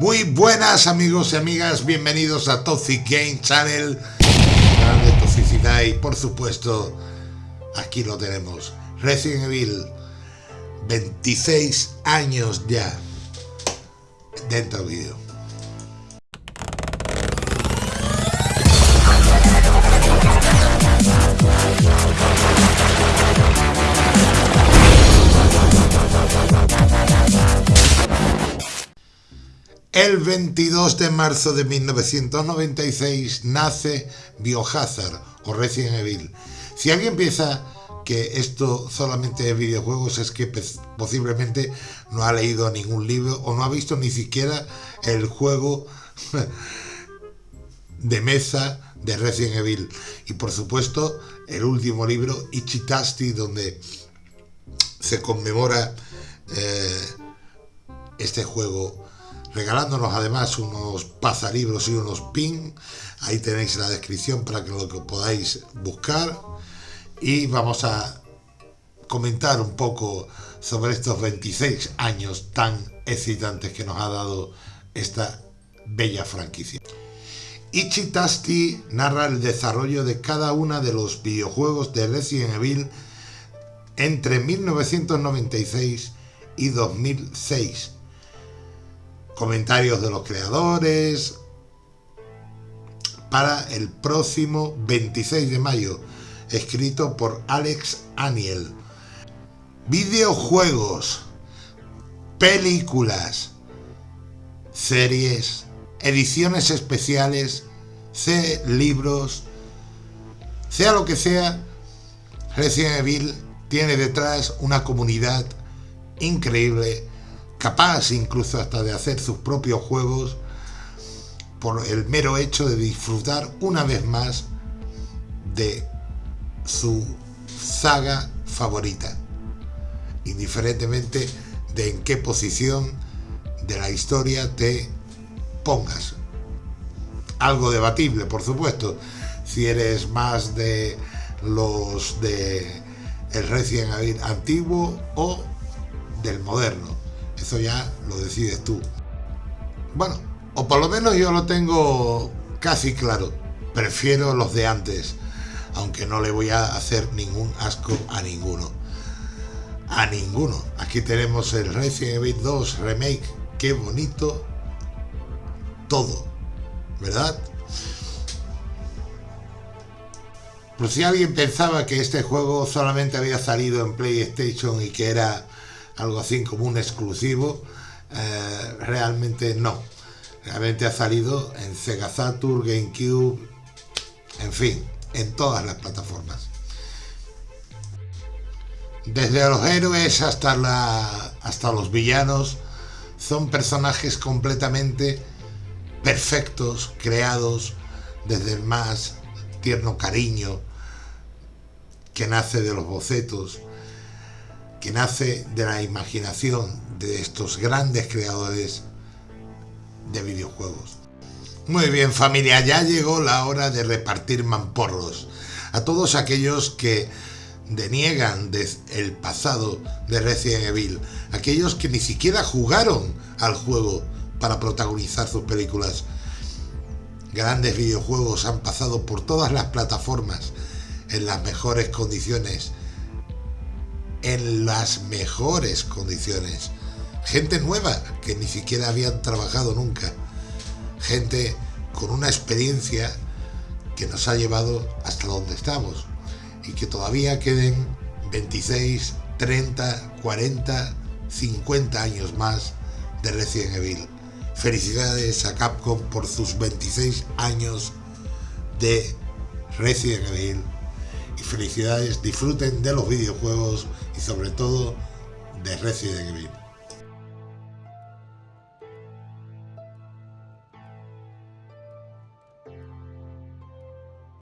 Muy buenas amigos y amigas, bienvenidos a Toxic Game Channel, canal de toxicidad y por supuesto, aquí lo tenemos, Resident Evil, 26 años ya dentro del vídeo. El 22 de marzo de 1996 nace Biohazard o Resident Evil. Si alguien piensa que esto solamente es videojuegos es que posiblemente no ha leído ningún libro o no ha visto ni siquiera el juego de mesa de Resident Evil. Y por supuesto el último libro, Ichitasti, donde se conmemora eh, este juego regalándonos además unos pazalibros y unos pin. Ahí tenéis la descripción para que lo podáis buscar. Y vamos a comentar un poco sobre estos 26 años tan excitantes que nos ha dado esta bella franquicia. Ichitasti narra el desarrollo de cada uno de los videojuegos de Resident Evil entre 1996 y 2006 comentarios de los creadores para el próximo 26 de mayo, escrito por Alex Aniel. Videojuegos, películas, series, ediciones especiales, libros, sea lo que sea, Resident Evil tiene detrás una comunidad increíble capaz incluso hasta de hacer sus propios juegos por el mero hecho de disfrutar una vez más de su saga favorita, indiferentemente de en qué posición de la historia te pongas. Algo debatible, por supuesto, si eres más de los de el Evil antiguo o del moderno. Eso ya lo decides tú. Bueno, o por lo menos yo lo tengo casi claro. Prefiero los de antes, aunque no le voy a hacer ningún asco a ninguno. A ninguno. Aquí tenemos el Resident Evil 2 Remake. Qué bonito todo, ¿verdad? Por si alguien pensaba que este juego solamente había salido en PlayStation y que era algo así como un exclusivo, eh, realmente no. Realmente ha salido en Sega Saturn, GameCube, en fin, en todas las plataformas. Desde los héroes hasta, la, hasta los villanos, son personajes completamente perfectos, creados desde el más tierno cariño que nace de los bocetos que nace de la imaginación de estos grandes creadores de videojuegos. Muy bien familia, ya llegó la hora de repartir mamporros a todos aquellos que deniegan el pasado de Resident Evil, aquellos que ni siquiera jugaron al juego para protagonizar sus películas. Grandes videojuegos han pasado por todas las plataformas en las mejores condiciones en las mejores condiciones. Gente nueva que ni siquiera habían trabajado nunca. Gente con una experiencia que nos ha llevado hasta donde estamos. Y que todavía queden 26, 30, 40, 50 años más de Resident Evil. Felicidades a Capcom por sus 26 años de Resident Evil y felicidades, disfruten de los videojuegos y sobre todo de Resident Evil.